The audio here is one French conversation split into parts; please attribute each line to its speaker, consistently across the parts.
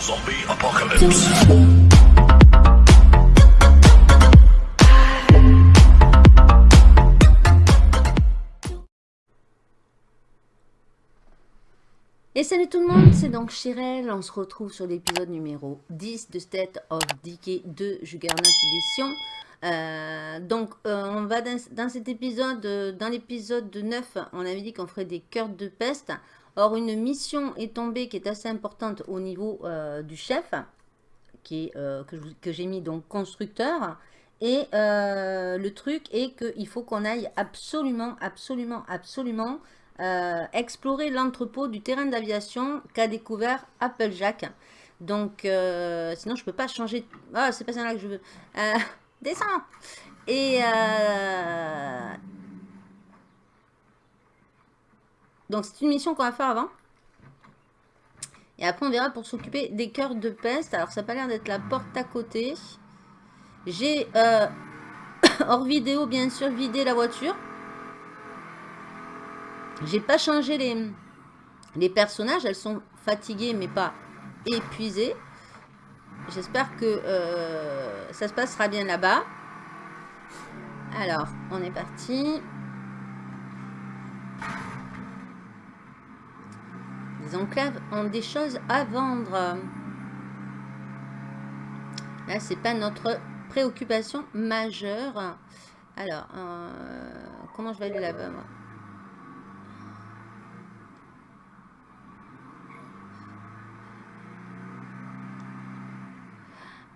Speaker 1: Zombie apocalypse.
Speaker 2: Et salut tout le monde, c'est donc Chirel, on se retrouve sur l'épisode numéro 10 de State of Decay de Juggernaut Edition. Euh, donc euh, on va dans, dans cet épisode, euh, dans l'épisode 9, on avait dit qu'on ferait des cœurs de peste. Or une mission est tombée qui est assez importante au niveau euh, du chef, qui est, euh, que j'ai mis donc constructeur. Et euh, le truc est qu'il faut qu'on aille absolument, absolument, absolument explorer l'entrepôt du terrain d'aviation qu'a découvert Applejack. Donc, sinon, je peux pas changer. Ah, c'est pas ça là que je veux. Descends Et. euh, Donc, c'est une mission qu'on va faire avant. Et après, on verra pour s'occuper des cœurs de peste. Alors, ça n'a pas l'air d'être la porte à côté. J'ai, euh, hors vidéo, bien sûr, vidé la voiture. J'ai pas changé les, les personnages. Elles sont fatiguées, mais pas épuisées. J'espère que euh, ça se passera bien là-bas. Alors, on est parti. Les enclaves ont des choses à vendre. Là, c'est pas notre préoccupation majeure. Alors, euh, comment je vais aller là-bas moi?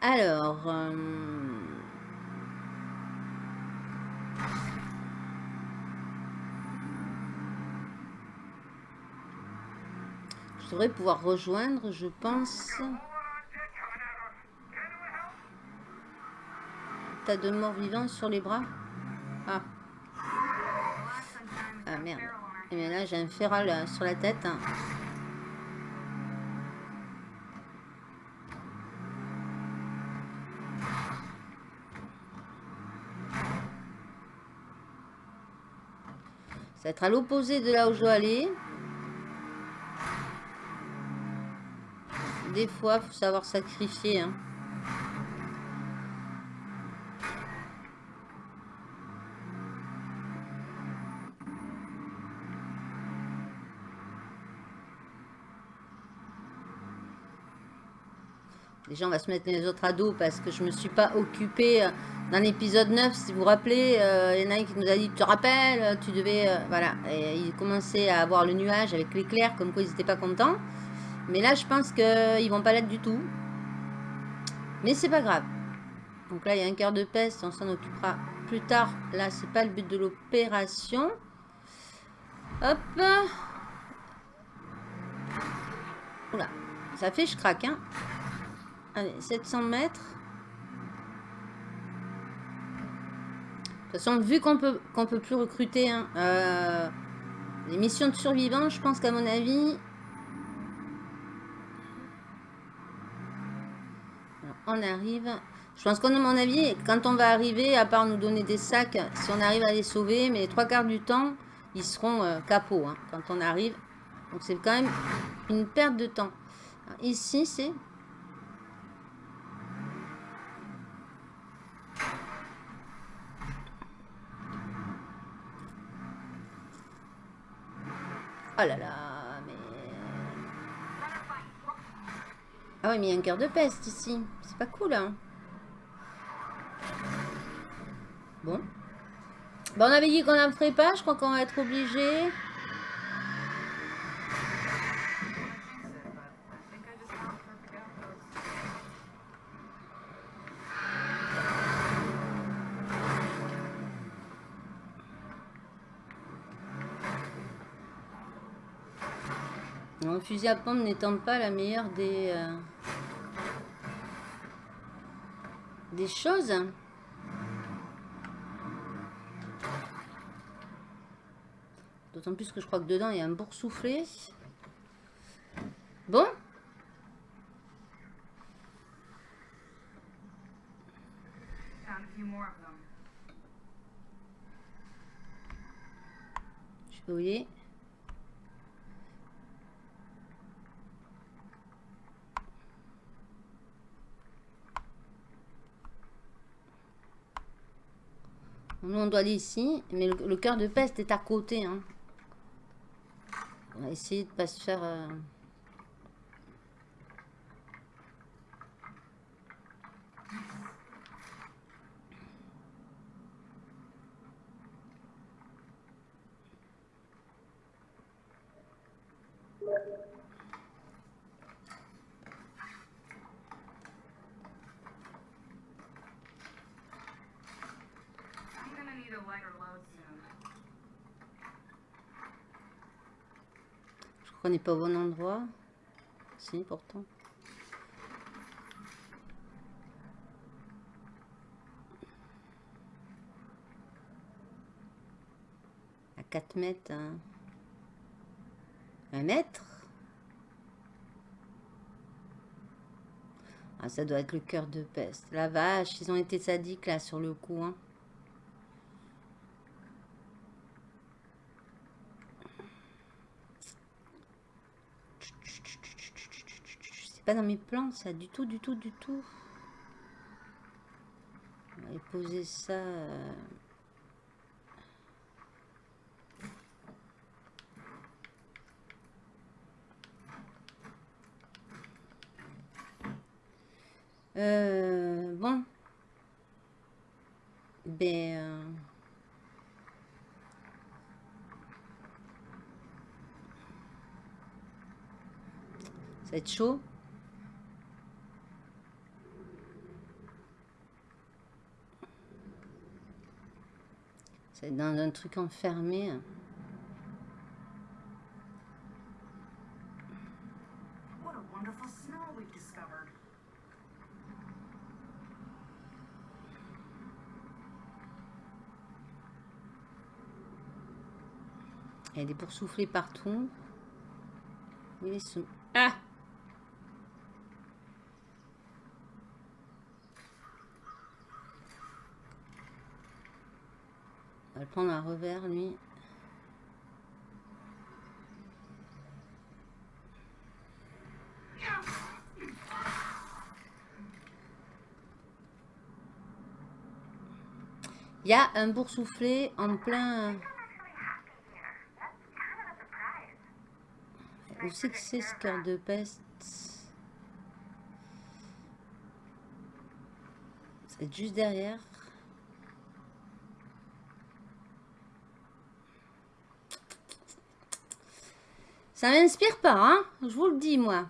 Speaker 2: Alors, euh, je devrais pouvoir rejoindre, je pense. T'as de morts vivants sur les bras? Ah. Ah merde. Et bien là, j'ai un féral euh, sur la tête. hein. Ça va être à l'opposé de là où je dois aller. Des fois, faut savoir sacrifier. hein. Déjà, on va se mettre les autres ados parce que je me suis pas occupée euh, dans l'épisode 9. Si vous vous rappelez, euh, il y en a qui nous a dit Tu te rappelles, tu devais. euh, voilà. Et il commençait à avoir le nuage avec l'éclair, comme quoi ils n'étaient pas contents. Mais là, je pense qu'ils vont pas l'être du tout. Mais c'est pas grave. Donc là, il y a un cœur de peste, on s'en occupera plus tard. Là, c'est pas le but de l'opération. Hop. Oula, ça fait je craque, hein. Allez, 700 mètres. De toute façon, vu qu'on peut qu'on peut plus recruter hein, euh, les missions de survivants, je pense qu'à mon avis, on arrive. Je pense qu'à mon avis, quand on va arriver, à part nous donner des sacs, si on arrive à les sauver, mais les trois quarts du temps, ils seront euh, capots hein, quand on arrive. Donc c'est quand même une perte de temps. Ici, c'est Oh là là, mais... Ah oui, mais il y a un cœur de peste ici. Pas cool, hein. Bon. Bon, on avait dit qu'on n'en ferait pas. Je crois qu'on va être obligé. Fusil à pompe n'étant pas la meilleure des... euh, des choses. D'autant plus que je crois que dedans, il y a un boursouflé. Bon. Je sais pas où il est. On doit aller ici. Mais le, cœur de peste est à côté. Hein. On va essayer de pas se faire... euh,
Speaker 3: I'm gonna need a lighter load soon.
Speaker 2: Je crois qu'on n'est pas au bon endroit. Si, pourtant. À 4 mètres. hein. Un mètre? Ah, ça doit être le cœur de peste. La vache, ils ont été sadiques là sur le coup. Hein. Pas dans mes plans, ça, du tout, du tout, du tout. On va poser ça. euh, Euh, bon. Ben. euh, Ça va chaud. Dans un truc enfermé.
Speaker 3: What a wonderful smell we've discovered.
Speaker 2: Il y a des boursouflés partout. Ils sont Ah On va le prendre à revers, lui. Il y a un boursouflé en plein... Où c'est que c'est ce cœur de peste? C'est juste derrière. Ça m'inspire pas, hein Je vous le dis, moi.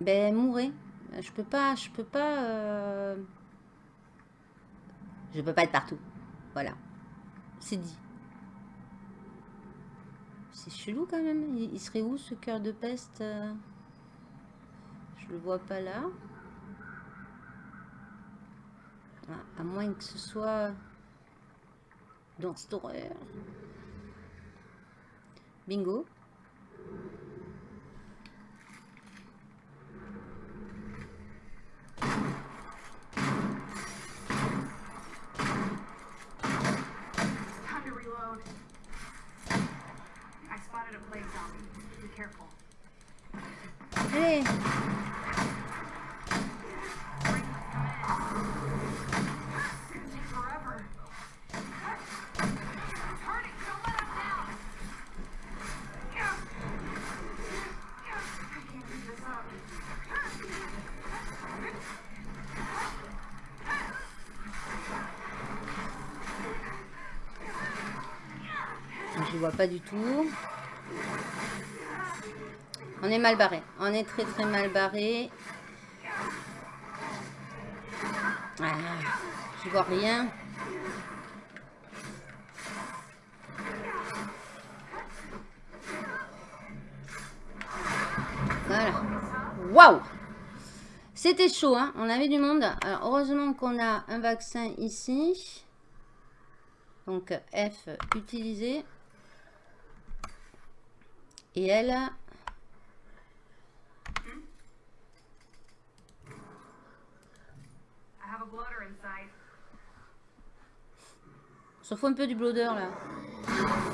Speaker 2: Ben, mourrez. Je peux pas, je peux pas... euh, Je peux pas être partout. Voilà. C'est dit. C'est chelou quand même. Il, il serait où ce cœur de peste euh? Je le vois pas là. Ah, à moins que ce soit dans cette horreur. Bingo. Pas du tout. On est mal barré. On est très très mal barré. Ah, je vois rien. Voilà. Waouh C'était chaud, hein On avait du monde. Alors, heureusement qu'on a un vaccin ici. Donc, F, utiliser. Et elle, on s'en fout un peu du bloader, là.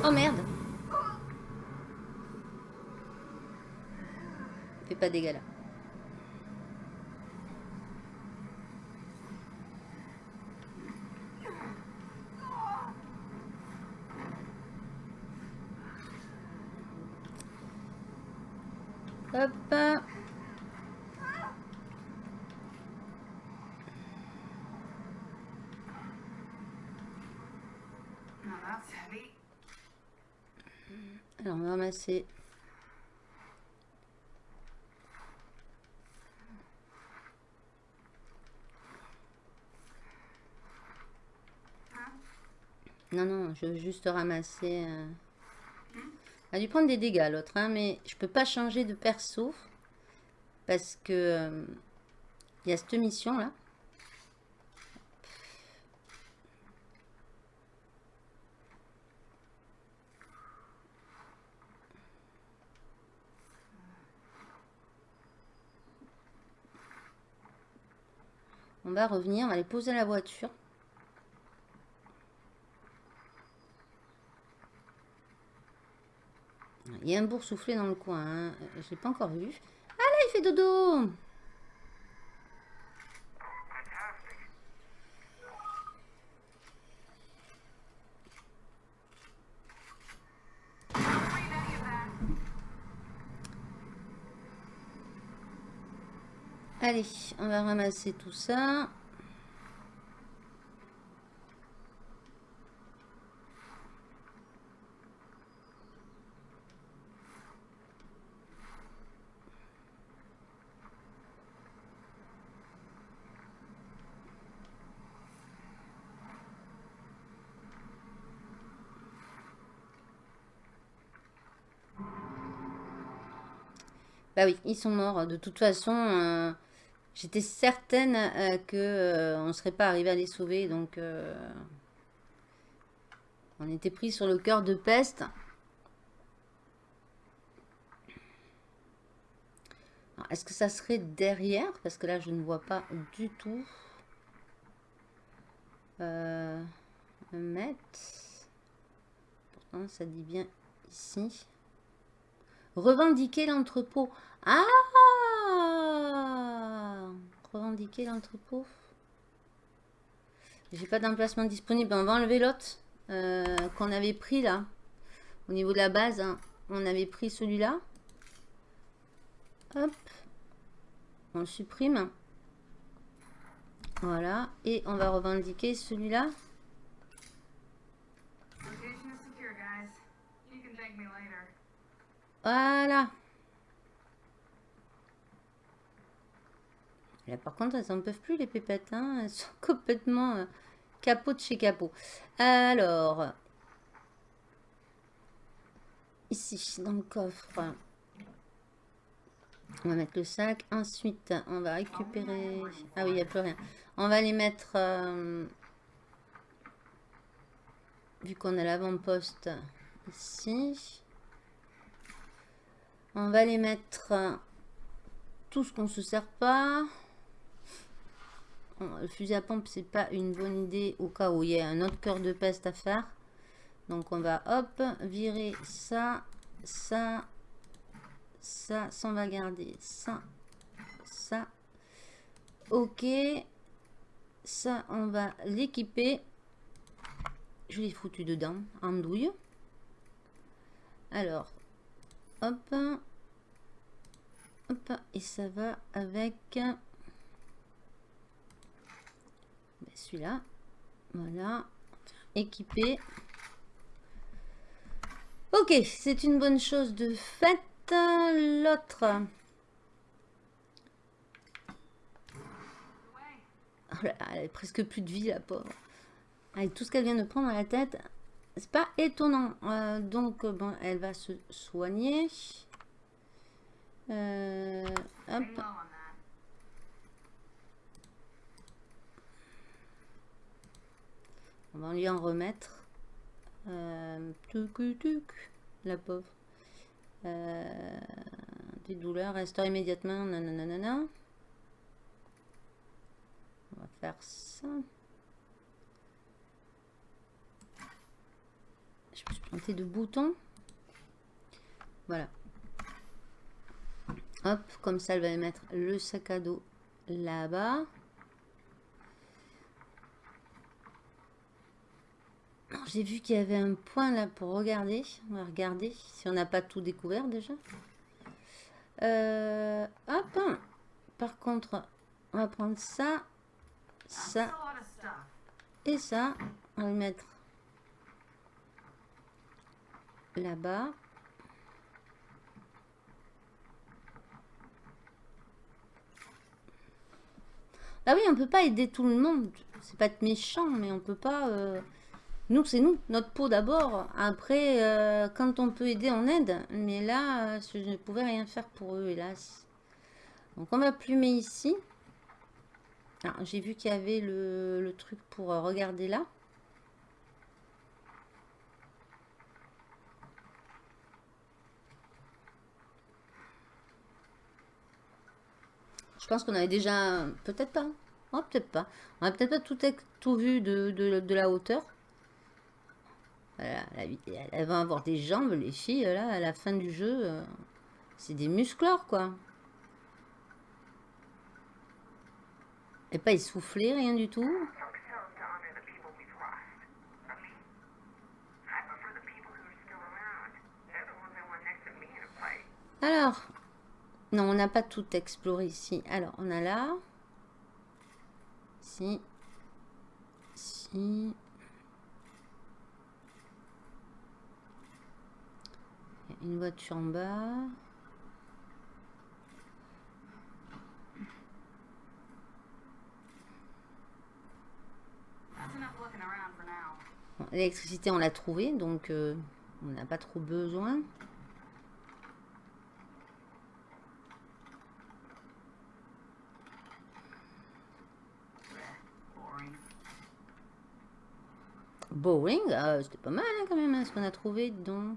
Speaker 2: Oh, merde Fais pas de dégâts, là. Non, non, je veux juste ramasser. euh. Elle a dû prendre des dégâts l'autre, hein, mais je peux pas changer de perso. Parce que euh, il y a cette mission là. Revenir, on aller poser la voiture. Il y a un boursouflé dans le coin. Hein. Je l'ai pas encore vu. Ah là, il fait dodo Allez, on va ramasser tout ça. Bah oui, ils sont morts. De toute façon, euh, j'étais certaine euh, que euh, on ne serait pas arrivé à les sauver. Donc, euh, on était pris sur le cœur de peste. Est-ce que ça serait derrière? Parce que là, je ne vois pas du tout. Euh, mettre. Pourtant, ça dit bien ici. Revendiquer l'entrepôt. Ah Revendiquer l'entrepôt. J'ai pas d'emplacement disponible. On va enlever l'autre euh, qu'on avait pris là. Au niveau de la base, hein. on avait pris celui-là. Hop. On le supprime. Voilà. Et on va revendiquer celui-là.
Speaker 3: Location
Speaker 2: Par contre, elles n'en peuvent plus, les pépettes. hein. Elles sont complètement euh, capot de chez capot. Alors, ici, dans le coffre, on va mettre le sac. Ensuite, on va récupérer... Ah oui, il n'y a plus rien. On va les mettre... euh, Vu qu'on a l'avant-poste ici. On va les mettre euh, tout ce qu'on se sert pas. Le fusil à pompe, c'est pas une bonne idée au cas où il y a un autre cœur de peste à faire. Donc on va hop, virer ça, ça, ça, ça on va garder ça, ça. Ok, ça on va l'équiper. Je l'ai foutu dedans, en douille. Alors, hop, hop, et ça va avec celui-là. Voilà, équipé. Ok, c'est une bonne chose de fait. L'autre, oh elle a presque plus de vie, la pauvre. Avec tout ce qu'elle vient de prendre à la tête, c'est pas étonnant. Euh, donc, bon, elle va se soigner. Euh, hop.
Speaker 3: On
Speaker 2: va lui en remettre. Euh, tuc, tuc, la pauvre. Euh, des douleurs, restaure immédiatement. Nanana. On va faire ça. Je me suis planté de boutons. Voilà. Hop, comme ça, elle va mettre le sac à dos là-bas. J'ai vu qu'il y avait un point là pour regarder. On va regarder si on n'a pas tout découvert déjà. Euh, hop. Par contre, on va prendre ça, ça et ça. On va le mettre là-bas. Ah oui, on peut pas aider tout le monde. C'est pas être méchant, mais on peut pas. euh, Nous, c'est nous, notre peau d'abord. Après, euh, quand on peut aider, on aide. Mais là, euh, je ne pouvais rien faire pour eux, hélas. Donc, on va plumer ici. Alors, J'ai vu qu'il y avait le, truc pour euh, regarder là. Je pense qu'on avait déjà... Peut-être pas. Oh, peut-être pas. On a peut-être pas tout, tout vu de la hauteur. Vie- elles vont avoir des jambes, les filles, là, à la fin du jeu. euh, C'est des musclores, quoi. Et pas essoufflé, rien du tout. Alors, non, on n'a pas tout exploré ici. Alors, on a là. Ici. Ici. Il y a Une voiture en bas. Bon, L'électricité, on l'a trouvée, donc euh, on n'a pas trop besoin.
Speaker 3: Boring,
Speaker 2: ah, c'était pas mal hein, quand même hein, ce qu'on a trouvé donc.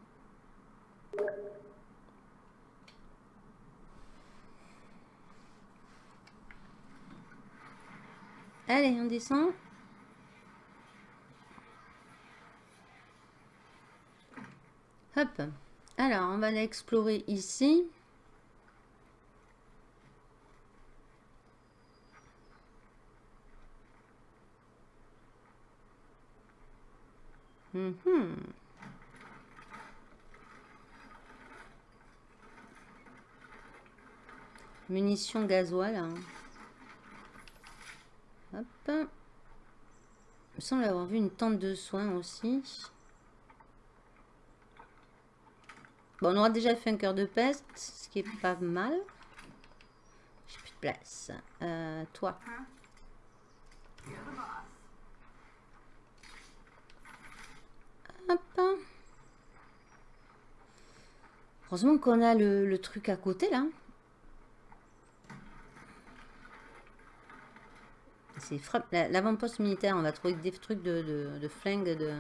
Speaker 2: Allez, on descend. Hop. Alors, on va l'explorer ici. Mhm. Munitions gasoil. hein. Il me semble avoir vu une tente de soins aussi. Bon, on aura déjà fait un cœur de peste, ce qui est pas mal. J'ai plus de place. Euh, toi. Hop. Heureusement qu'on a le, le truc à côté là. C'est frappe- l'avant-poste militaire. On va trouver des trucs de, de, de flingue. De...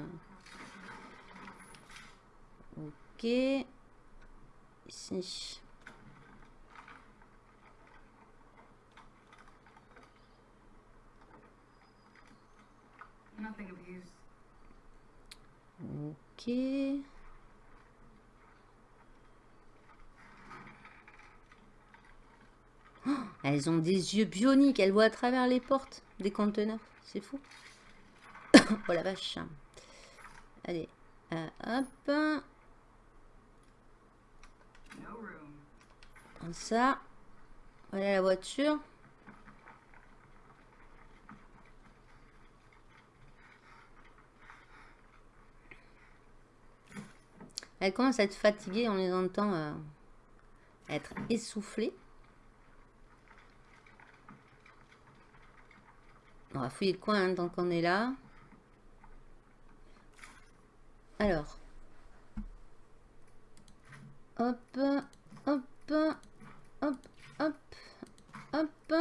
Speaker 2: Ok. Ici. Ok. Oh, elles ont des yeux bioniques, elles voient à travers les portes des conteneurs. C'est fou. oh la vache. Allez, euh, hop. Prends ça. Voilà la voiture. Elle commence à être fatiguée, on les entend euh, être essoufflées. On va fouiller le coin hein, tant qu'on est là. Alors. Hop, hop, hop, hop, hop.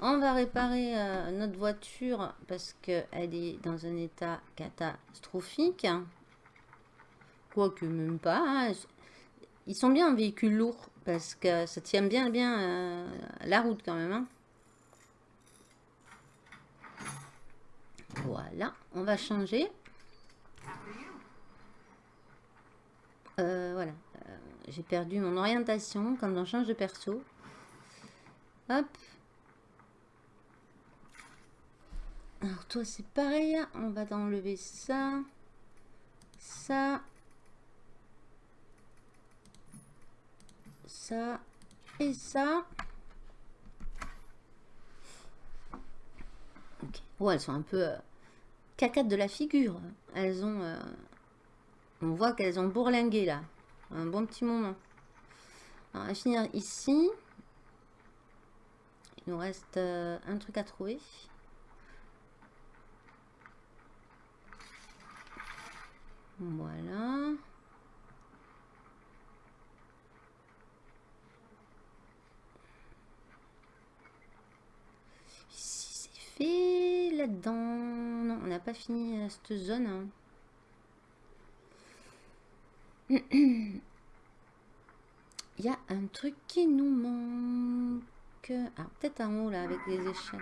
Speaker 2: On va réparer euh, notre voiture parce qu'elle est dans un état catastrophique. Quoique même pas. hein. Ils sont bien en véhicule lourd parce que ça tient bien bien euh, la route quand même. hein. Voilà, on va changer. Euh, voilà, Euh, j'ai perdu mon orientation quand on change de perso. Hop. Alors toi c'est pareil, on va enlever ça, ça, ça et ça. Ok. Oh, elles sont un peu euh, cacates de la figure. Elles ont... euh, on voit qu'elles ont bourlingué là. Un bon petit moment. On va finir ici. Il nous reste euh, un truc à trouver. Voilà. Ici, c'est là-dedans. Non, on n'a pas fini euh, cette zone. hein. Il y a un truc qui nous manque. Ah, peut-être en haut là, avec les échelles.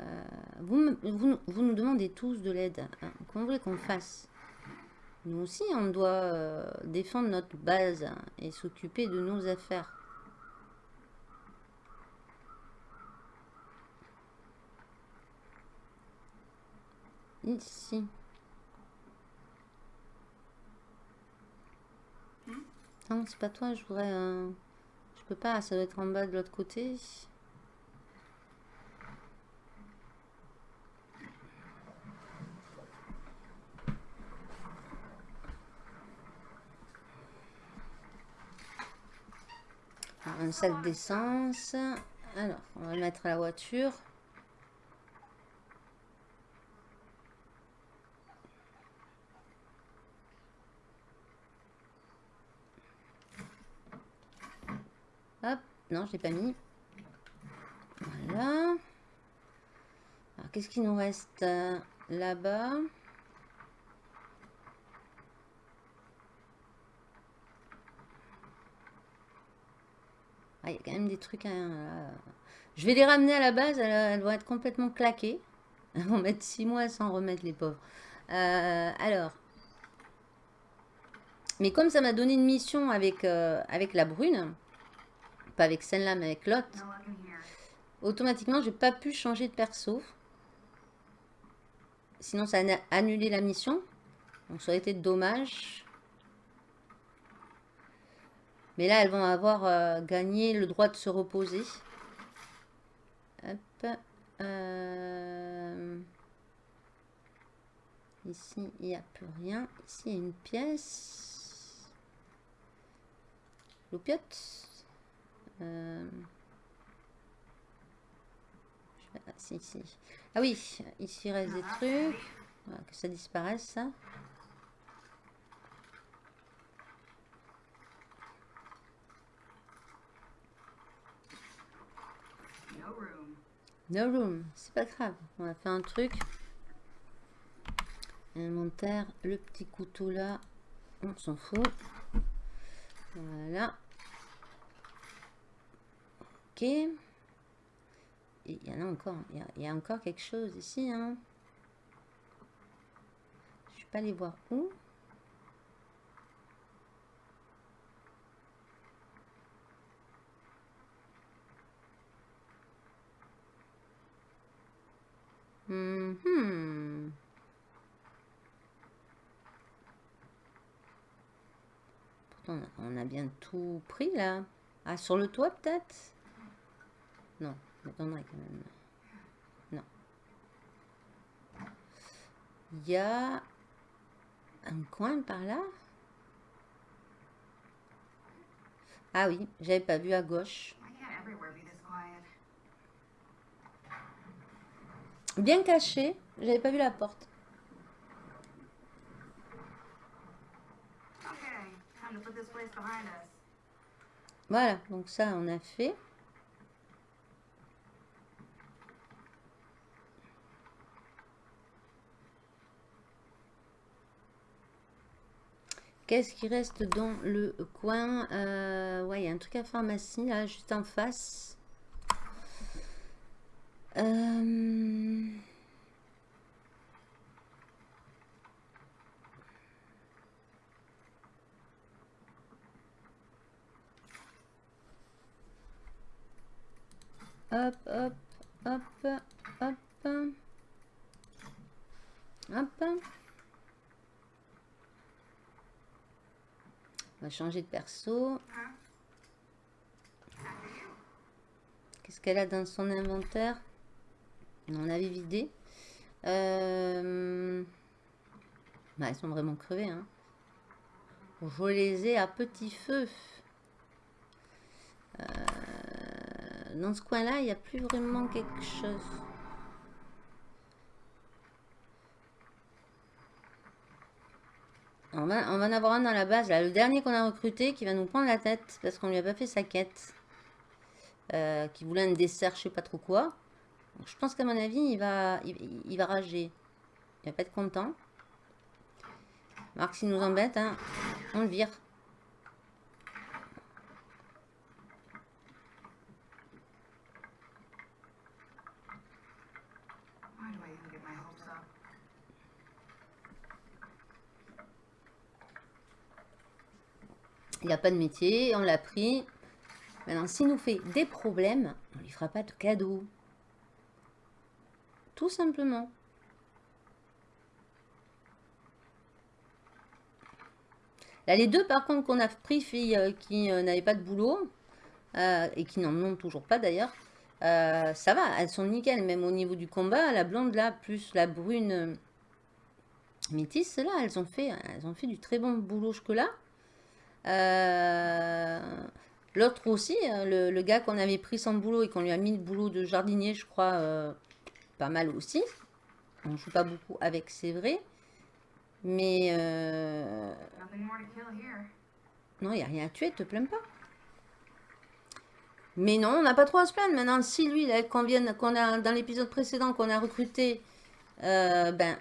Speaker 2: Euh, vous, vous, vous nous demandez tous de l'aide. hein. Comment voulez qu'on fasse? Nous aussi, on doit euh, défendre notre base hein, et s'occuper de nos affaires. Ici. Non, c'est pas toi, je voudrais... euh, Je peux pas, ça doit être en bas de l'autre côté. Alors, un sac d'essence. Alors, on va le mettre à la voiture. Hop, non, je l'ai pas mis. Voilà. Alors, qu'est-ce qu'il nous reste euh, là-bas? Ah, il y a quand même des trucs. hein, là. Je vais les ramener à la base. Elles, vont être complètement claquées. Elles vont mettre 6 mois sans remettre les pauvres. Euh, alors. Mais comme ça m'a donné une mission euh, avec la brune, avec celle-là, mais avec l'autre, automatiquement, j'ai pas pu changer de perso. Sinon, ça a annulé la mission. Donc, ça aurait été dommage. Mais là, elles vont avoir euh, gagné le droit de se reposer. Euh, Ici, il n'y a plus rien. Ici, une pièce. L'opiote. Euh, ah, si, si. Ah oui, ici il reste des trucs. Voilà, que ça disparaisse, ça.
Speaker 3: No room.
Speaker 2: No room, c'est pas grave. On va faire un truc. Inventaire, le petit couteau là, on s'en fout. Voilà. Ok. Il y en a encore. Il y a, encore quelque chose ici. Hein. Je vais pas aller voir où. A- on a bien tout pris là. Ah, sur le toit peut-être? Non, m'étonnerait quand même. Non. Il y a un coin par là? Ah oui, j'avais pas vu à gauche. Bien caché, j'avais pas vu la porte. Voilà, donc ça on a fait. Qu'est-ce qui reste dans le coin Euh, Ouais, il y a un truc à pharmacie là, juste en face. Euh, Hop, hop, hop, hop. Hop. On va changer de perso. Qu'est-ce qu'elle a dans son inventaire? On avait vidé. Euh... bah, ils sont vraiment crevés. Hein. Je les ai à petit feu. Euh, Dans ce coin-là, il n'y a plus vraiment quelque chose. On va, en avoir un dans la base, là, le dernier qu'on a recruté qui va nous prendre la tête parce qu'on lui a pas fait sa quête. Euh, qui voulait un dessert, je sais pas trop quoi. Je pense qu'à mon avis, il va, il, il va rager. Il va pas être content. Marc, s'il nous embête, hein, on le vire. Il n'a pas de métier, on l'a pris. Maintenant, s'il nous fait des problèmes, on lui fera pas de cadeau. Tout simplement. Là, les deux, par contre, qu'on a pris, filles euh, qui euh, n'avaient pas de boulot, euh, et qui n'en ont toujours pas d'ailleurs, ça va, elles sont nickel, même au niveau du combat, la blonde là, plus la brune métisse, là, elles ont fait, elles ont fait du très bon boulot jusque-là. Euh, L'autre aussi, euh, le, le gars qu'on avait pris sans boulot et qu'on lui a mis le boulot de jardinier, je crois, euh, pas mal aussi. On joue pas beaucoup avec, c'est vrai. Mais euh, non, il n'y a rien à tuer, te plains pas. Mais non, on n'a pas trop à se plaindre. Maintenant, si lui, qu'on vient, qu'on a dans l'épisode précédent, qu'on a recruté, euh, ben,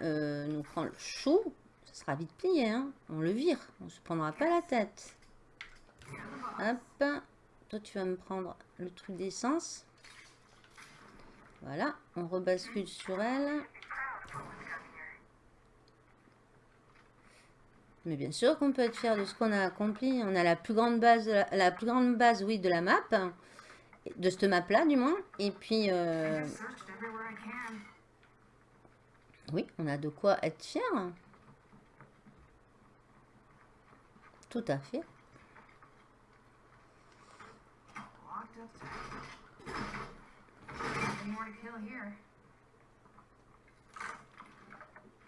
Speaker 2: nous prend le chou, ça sera vite plié. Hein. On le vire, on se prendra pas la tête. Hop, toi tu vas me prendre le truc d'essence. Voilà, on rebascule sur elle. Mais bien sûr qu'on peut être fier de ce qu'on a accompli. On a la plus grande base, de la, plus grande base, oui, de la map, de cette map là, du moins. Et puis, euh, oui, on a de quoi être fier. Tout à fait.
Speaker 3: More to kill here.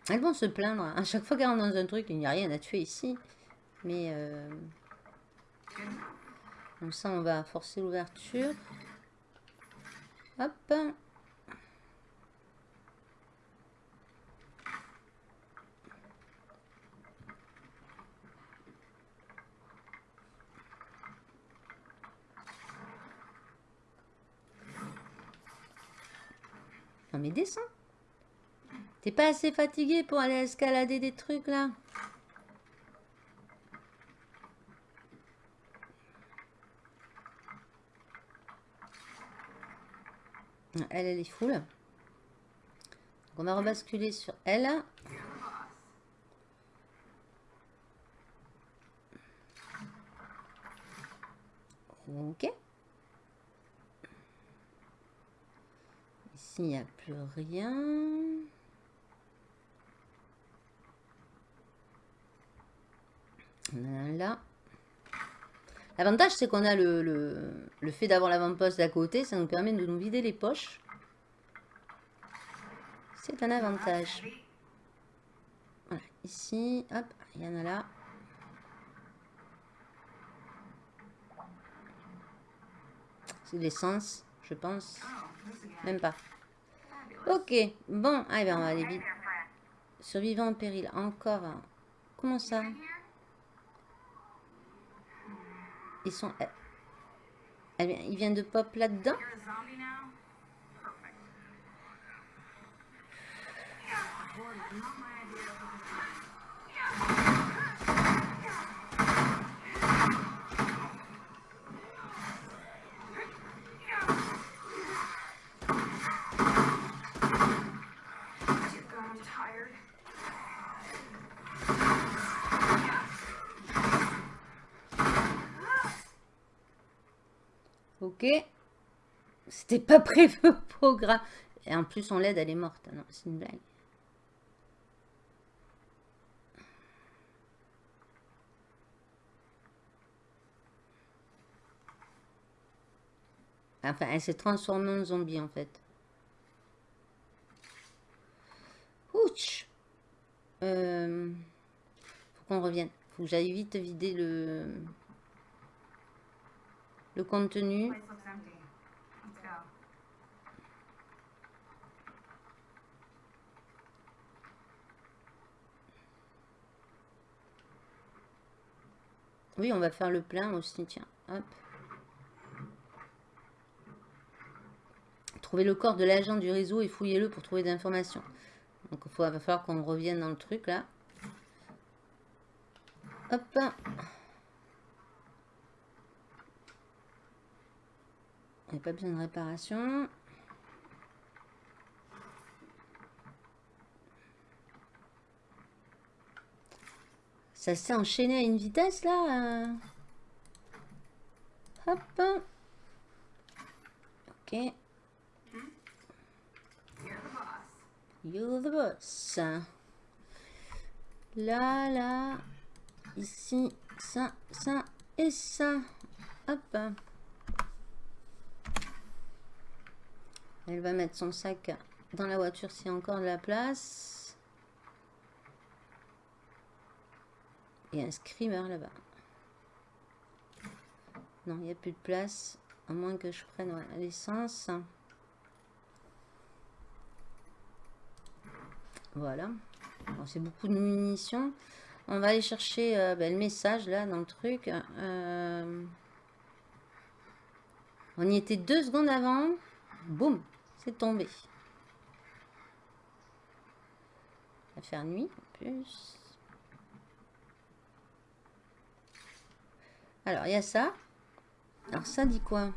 Speaker 2: Elles vont se plaindre. À chaque fois qu'elles rentrent dans un truc, il n'y a rien à tuer ici. Mais euh, comme ça, on va forcer l'ouverture. Hop. Non mais descends. T'es pas assez fatigué pour aller escalader des trucs là Elle, elle est full. Donc, on va rebasculer sur elle. Ok. Il n'y a plus rien. Là. L'avantage, c'est qu'on a le, le, le fait d'avoir l'avant-poste d'à côté. Ça nous permet de nous vider les poches. C'est un avantage. Voilà, ici, hop, il y en a là. C'est l'essence, je pense. Même pas. Ok, bon, ah, eh ben, on va aller vite. Survivant en péril, encore. Comment ça? Ils sont... eh, eh bien, il vient de pop là-dedans? Ok. C'était pas prévu au programme. Et en plus, on l'aide, elle est morte. Ah non, c'est une blague. Enfin, elle s'est transformée en zombie, en fait. Ouch euh, Faut qu'on revienne. Faut que j'aille vite vider le... Le contenu. Oui, on va faire le plein aussi, tiens. Hop. Trouvez le corps de l'agent du réseau et fouillez-le pour trouver des informations. Donc, il va falloir qu'on revienne dans le truc, là. Hop. Il n'y a pas besoin de réparation. Ça s'est enchaîné à une vitesse, là. euh. Hop. Ok.
Speaker 3: You're the boss.
Speaker 2: You're the boss. Là, là. Ici, ça, ça et ça. Hop. Elle va mettre son sac dans la voiture s'il y a encore de la place. A un screamer là-bas. Non, il n'y a plus de place. À moins que je prenne l'essence. Voilà. C'est beaucoup de munitions. On va aller chercher euh, ben, le message là dans le truc. Euh, On y était deux secondes avant. Boum, c'est tombé. Ça va faire nuit en plus. Alors, il y a ça. Alors, ça dit quoi?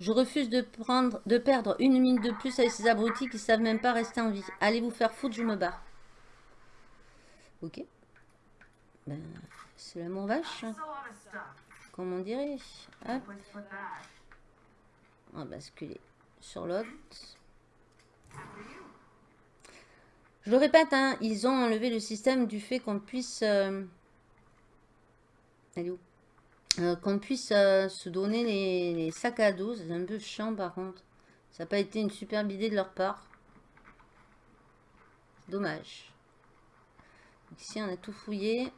Speaker 2: Je refuse de, prendre, de perdre une minute de plus avec ces abrutis qui savent même pas rester en vie. Allez vous faire foutre, je me barre. Ok. Ben, c'est l'amour vache,
Speaker 3: That's a lot of stuff.
Speaker 2: comme on dirait. Hop, on va basculer sur l'autre. Je le répète, hein, ils ont enlevé le système du fait qu'on puisse... euh, elle est où? Euh, qu'on puisse euh, se donner les, les sacs à dos. C'est un peu chiant par contre. Ça n'a pas été une superbe idée de leur part. Dommage. Donc ici, on a tout fouillé.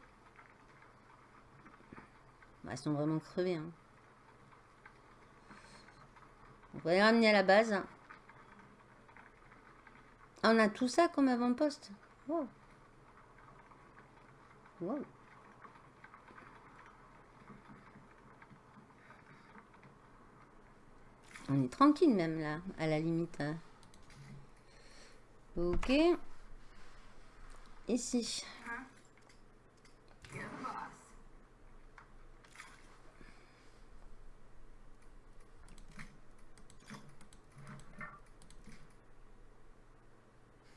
Speaker 2: Bah, ils sont vraiment crevés. hein. On va les ramener à la base. Ah, on a tout ça comme avant-poste. On est tranquille même là, à la limite. Ok. Ici.
Speaker 3: You're the boss.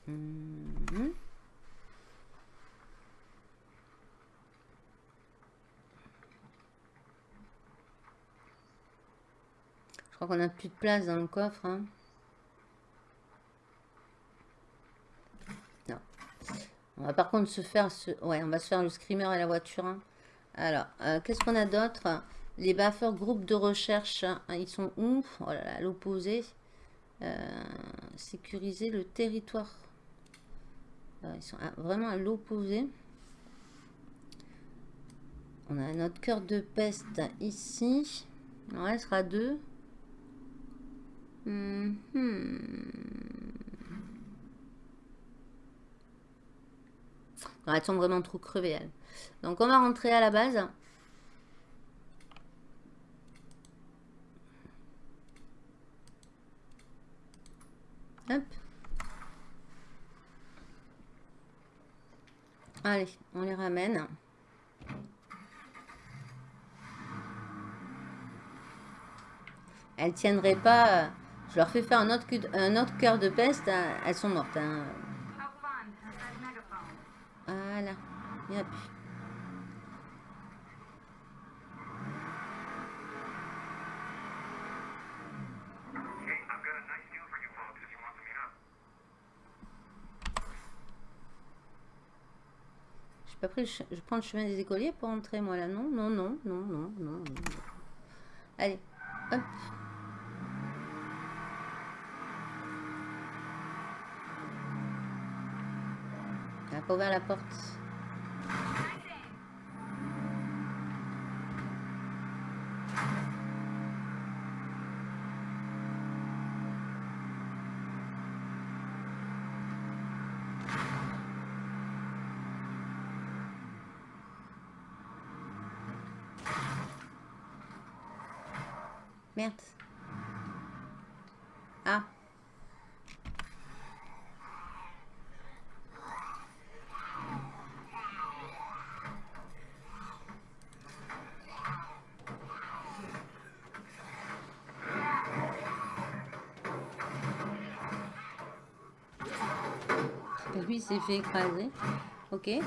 Speaker 2: Mhm. Je crois qu'on n'a plus de place dans le coffre. hein. Non. On va par contre se faire. Ouais, on va se faire le screamer et la voiture. hein. Alors, euh, qu'est-ce qu'on a d'autre? Les baffeurs groupes de recherche, hein, ils sont où? Oh l'opposé. Euh, sécuriser le territoire. Euh, Ils sont vraiment à l'opposé. On a notre cœur de peste ici. En restera deux. Mhm. Non, elles sont vraiment trop crevées. Donc, on va rentrer à la base. Hop. Allez, on les ramène. Elles tiendraient pas. Je leur fais faire un autre, cœur de peste. euh, Elles sont mortes. hein. Voilà. Il y en a plus. Pas pris Je prends le chemin des écoliers pour entrer, moi, là. Non, non, non, non, non. non. Allez, hop. Pas ouvert la porte. Merde. Il s'est fait écraser. Ok. Ouais,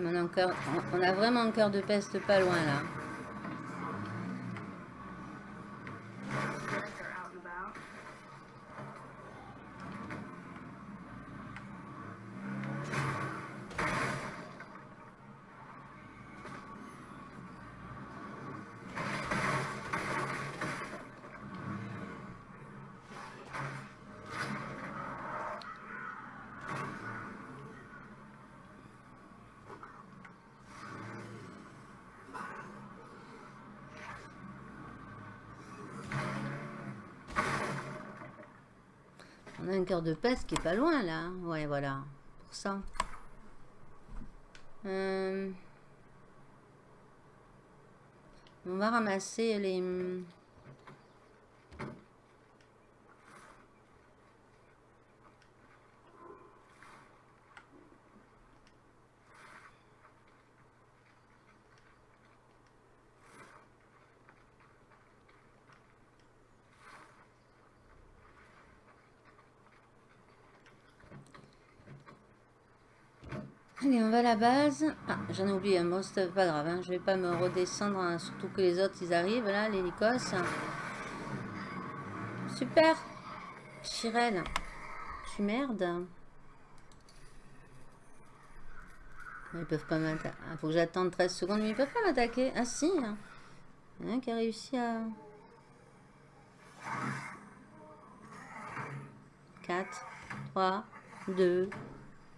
Speaker 2: mais on a, encore, on- a vraiment un cœur de peste pas loin là. De peste qui est pas loin là. Ouais, voilà. Pour ça. Euh, On va ramasser les... la base. Ah, j'en ai oublié un bon, c'est pas grave. Hein. Je vais pas me redescendre, hein, surtout que les autres, ils arrivent là, les Nikos. Super. Chirel. Tu merdes. Ils peuvent pas m'attaquer. Il faut que j'attende 13 secondes, mais ils peuvent pas m'attaquer. Ah si. hein. Il y un qui a réussi à... 4, 3, 2,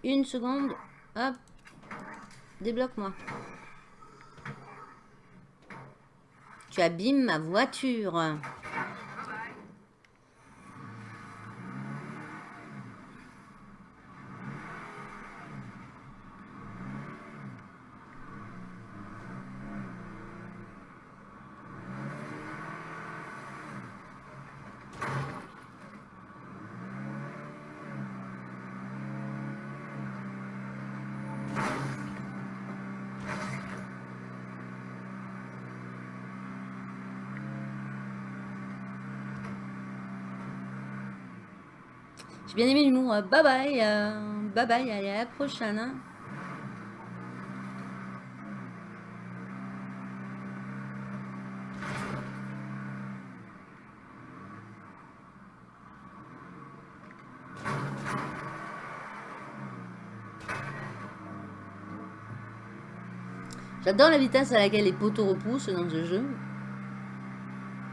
Speaker 2: 1 seconde. Hop. Débloque-moi. Tu abîmes ma voiture. Bien aimé l'humour. Euh, Bye bye. euh, bye bye. Allez, à la prochaine. hein. J'adore la vitesse à laquelle les poteaux repoussent dans ce jeu.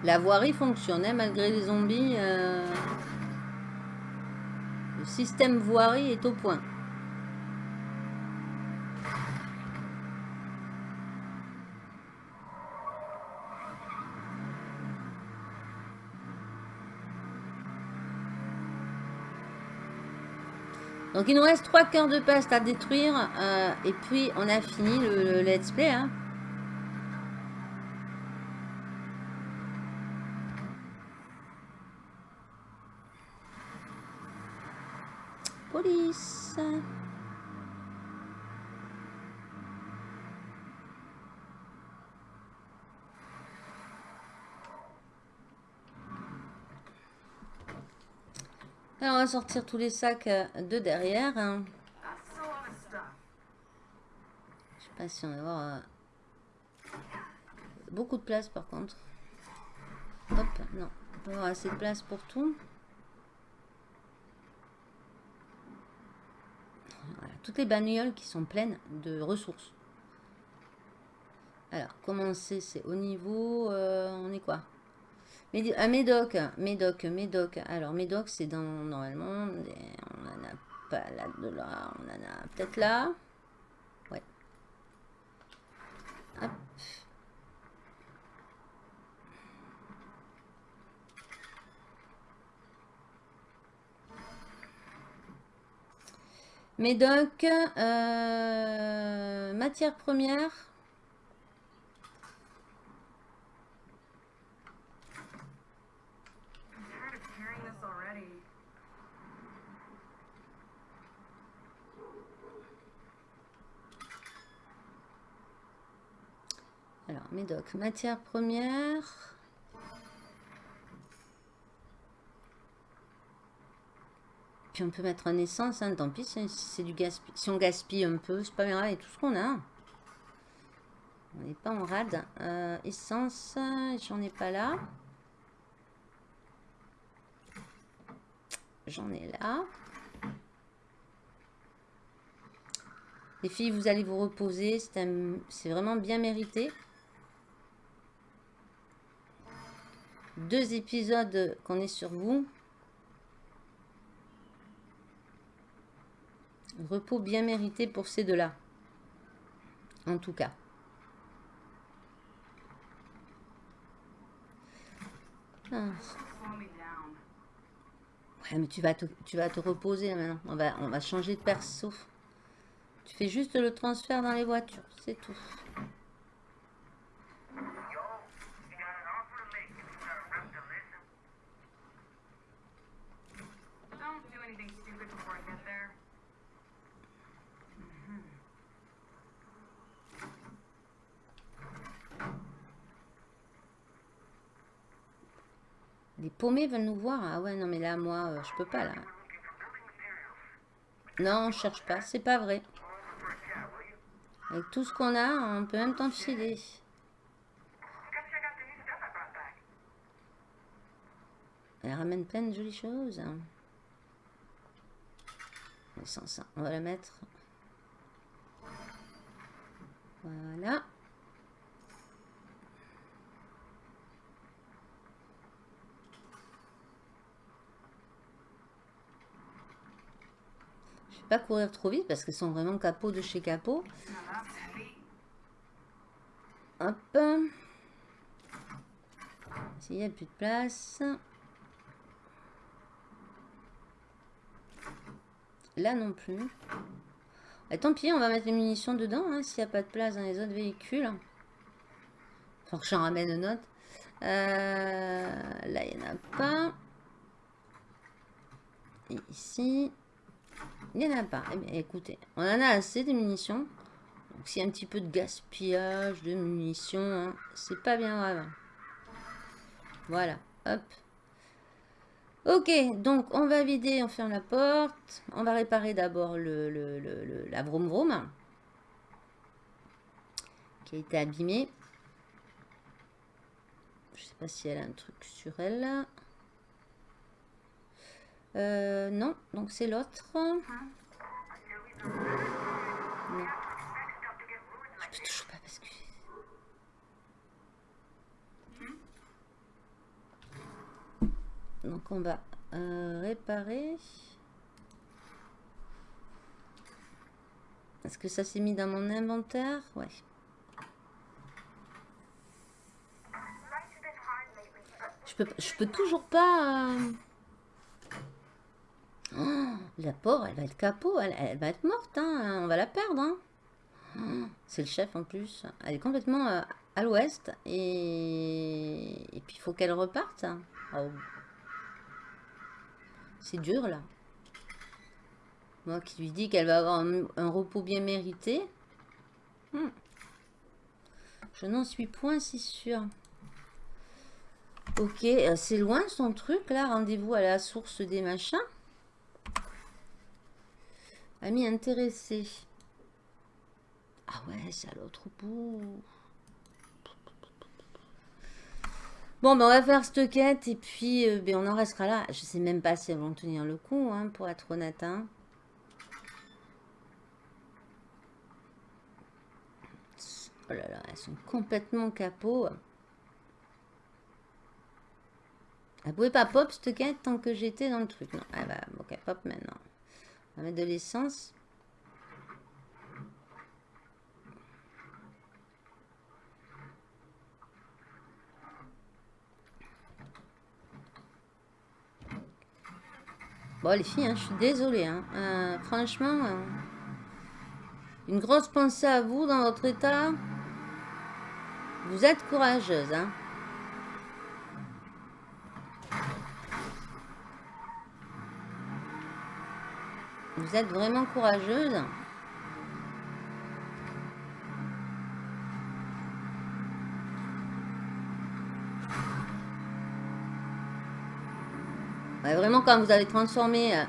Speaker 2: La voirie fonctionnait malgré les zombies. euh, Le système voirie est au point. Donc il nous reste trois cœurs de peste à détruire euh, et puis on a fini le, le let's play. hein. Police. Alors, on va sortir tous les sacs euh, de derrière. hein. Je sais pas si on va voir. euh, beaucoup de place par contre. Hop, non. On peut avoir assez de place pour tout. Voilà, toutes les bagnoles qui sont pleines de ressources. Alors, commencer, c'est au niveau... euh, on est quoi? Médi- ah, Médoc, Médoc, Médoc. Alors, Médoc, c'est dans... Normalement, on en a pas là, de là. On en a peut-être là. Ouais. Hop. Médoc, euh, matière première. Alors, Médoc, matière première. Puis on peut mettre en essence, hein, tant pis si c'est du gaspille. Si on gaspille un peu, c'est pas grave, tout ce qu'on a. On n'est pas en rade. Euh, essence, j'en ai pas là. J'en ai là. Les filles, vous allez vous reposer. C'est vraiment bien mérité. Deux épisodes qu'on est sur vous. Repos bien mérité pour ces deux-là. En tout cas. Ah. Ouais, mais tu vas te, tu vas te reposer maintenant. On va, on va changer de perso. Tu fais juste le transfert dans les voitures, c'est tout. Les paumés veulent nous voir. Ah ouais, non, mais là, moi, euh, je peux pas, là. Non, on cherche pas. C'est pas vrai. Avec tout ce qu'on a, on peut même t'en filer. Elle ramène plein de jolies choses. Hein. on va la mettre. Voilà. Pas courir trop vite parce qu'elles sont vraiment capot de chez capot. Hop. S'il n'y a plus de place. Là non plus. Et tant pis, on va mettre les munitions dedans, hein, s'il n'y a pas de place dans les autres véhicules. Faut que j'en ramène une autre. Euh, là, il n'y en a pas. Et ici, il n'y en a pas. Eh bien, écoutez, on en a assez de munitions. Donc, s'il y a un petit peu de gaspillage de munitions, hein, c'est pas bien grave. Voilà, hop. Ok, donc on va vider, on ferme la porte. On va réparer d'abord le, la vroom vroom qui a été abîmée. Je sais pas si elle a un truc sur elle. Euh, non, donc c'est l'autre. Je peux toujours pas basculer. Donc on va euh, réparer. Est-ce que ça s'est mis dans mon inventaire? Ouais. Je peux, je peux toujours pas... euh, la pauvre, elle va être capot, elle, va être morte, hein, on va la perdre. hein. C'est le chef en plus. Elle est complètement euh, à l'ouest et... puis il faut qu'elle reparte. Oh. C'est dur là. Moi qui lui dis qu'elle va avoir un, un repos bien mérité. Hmm. Je n'en suis point si sûre. Ok, euh, c'est loin son truc là. Rendez-vous à la source des machins. Ami intéressé. Ah ouais, c'est à l'autre bout. Bon, ben, on va faire cette quête et puis euh, ben, on en restera là. Je sais même pas si elles vont tenir le coup, hein, pour être honnête. hein. Oh là là, elles sont complètement capot. Elle pouvait pas pop cette quête tant que j'étais dans le truc. Non, elle va ok, pop maintenant. Va mettre de l'essence. Bon, les filles, hein, je suis désolée. hein. Euh, franchement, euh, une grosse pensée à vous dans votre état. Vous êtes courageuse. Hein. Vous êtes vraiment courageuse. Vraiment, quand vous avez transformé... euh,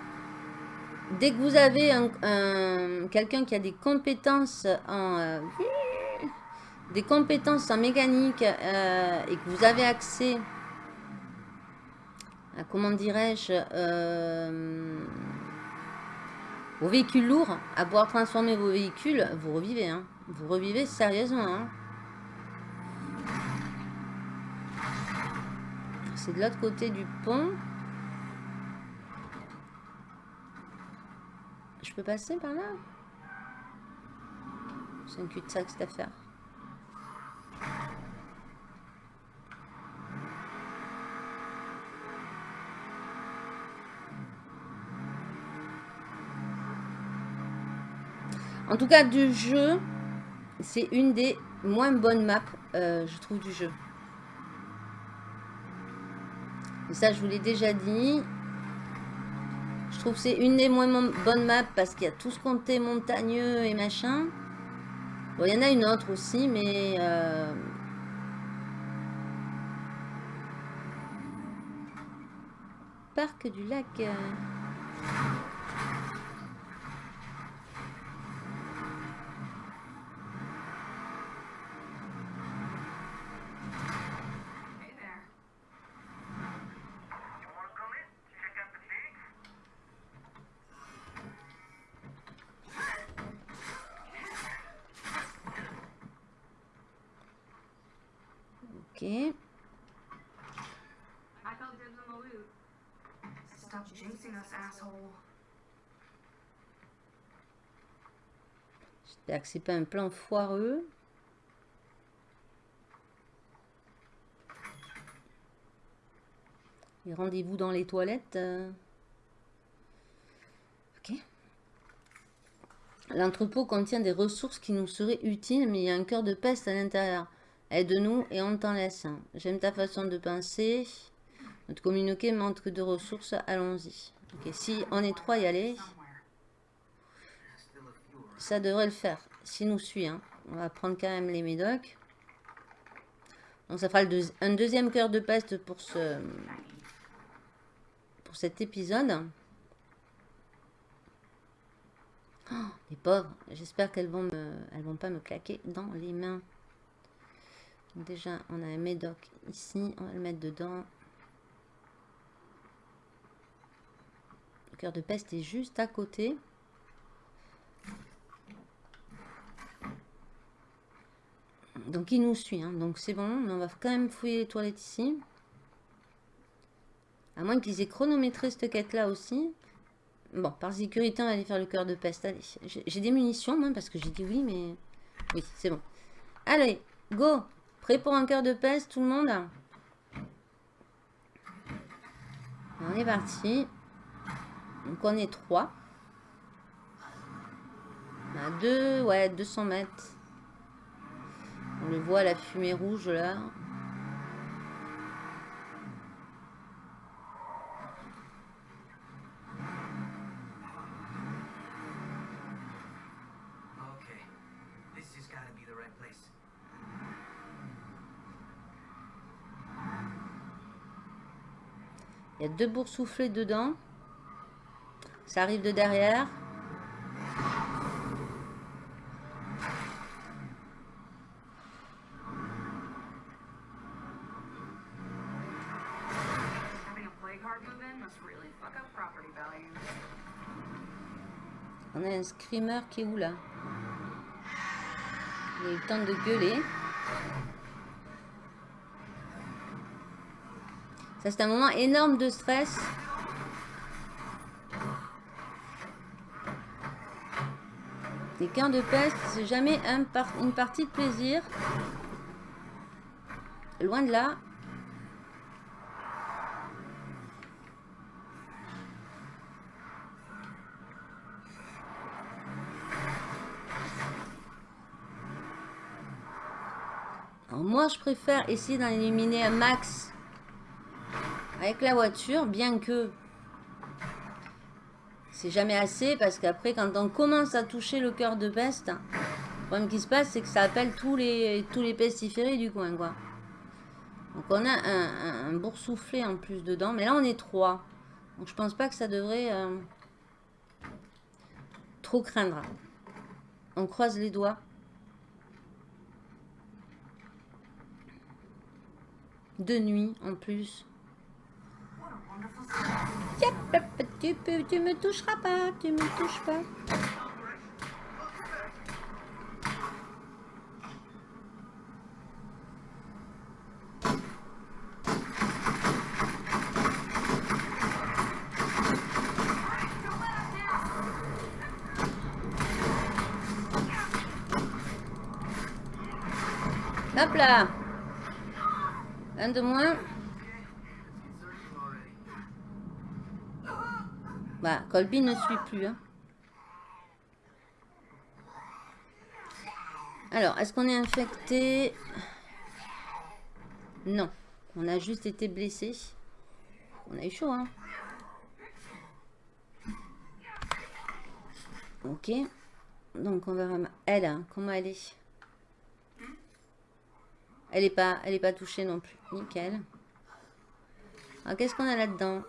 Speaker 2: dès que vous avez un, un- quelqu'un qui a des compétences en... euh, des compétences en mécanique euh, et que vous avez accès à, comment dirais-je, aux véhicules lourds, à pouvoir transformer vos véhicules, vous revivez. Hein. Vous revivez sérieusement. hein. C'est de l'autre côté du pont. Je peux passer par là? C'est un cul-de-sac cette affaire? En tout cas, du jeu, c'est une des moins bonnes maps, euh, je trouve, du jeu. Et ça, je vous l'ai déjà dit. Je trouve que c'est une des moins bonnes maps parce qu'il y a tout ce côté montagneux et machin. Bon, il y en a une autre aussi, mais... euh, Parc du lac... euh, C'est pas un plan foireux. Et rendez-vous dans les toilettes. euh. Ok. L'entrepôt contient des ressources qui nous seraient utiles, mais il y a un cœur de peste à l'intérieur. Aide-nous et on t'en laisse. J'aime ta façon de penser. Notre communiqué manque de ressources. Allons-y. Ok, si on est trois, y aller. Ça devrait le faire. S'il nous suit, hein. on va prendre quand même les médocs. Donc ça fera le un deuxième cœur de peste pour ce pour cet épisode. Oh, les pauvres, j'espère qu'elles vont me elles vont pas me claquer dans les mains. Déjà, on a un médoc ici, on va le mettre dedans. Le cœur de peste est juste à côté. Donc il nous suit, hein. donc c'est bon, mais on va quand même fouiller les toilettes ici. À moins qu'ils aient chronométré cette quête-là aussi. Bon, par sécurité, on va aller faire le cœur de peste. Allez, j'ai des munitions, moi, parce que j'ai dit oui, mais... Oui, c'est bon. Allez, go Prêt pour un cœur de peste, tout le monde? On est parti. Donc on est trois. On a deux, ouais, 200 mètres. On le voit, la fumée rouge là. Il y a deux boursouflés dedans. Ça arrive de derrière. Un screamer qui est où là? Il a de gueuler. Ça c'est un moment énorme de stress. Les camps de peste, c'est jamais un par- une partie de plaisir. Loin de là. Moi, je préfère essayer d'en éliminer un max avec la voiture, bien que c'est jamais assez, parce qu'après, quand on commence à toucher le cœur de peste, le problème qui se passe, c'est que ça appelle tous les, tous les pestiférés du coin, quoi. Donc on a un, un, boursouflé en plus dedans, mais là on est trois. Donc je pense pas que ça devrait euh, trop craindre. On croise les doigts. De nuit en plus. Tu, peux, tu me toucheras pas, tu me touches pas. Hop là moins. Bah, Colby ne suit plus. hein. Alors, est-ce qu'on est infecté? Non. On a juste été blessé. On a eu chaud, hein Ok. Donc, on verra... Elle, hein, comment elle est? Elle est pas, elle est pas touchée non plus. Nickel. Alors, qu'est-ce qu'on a là-dedans?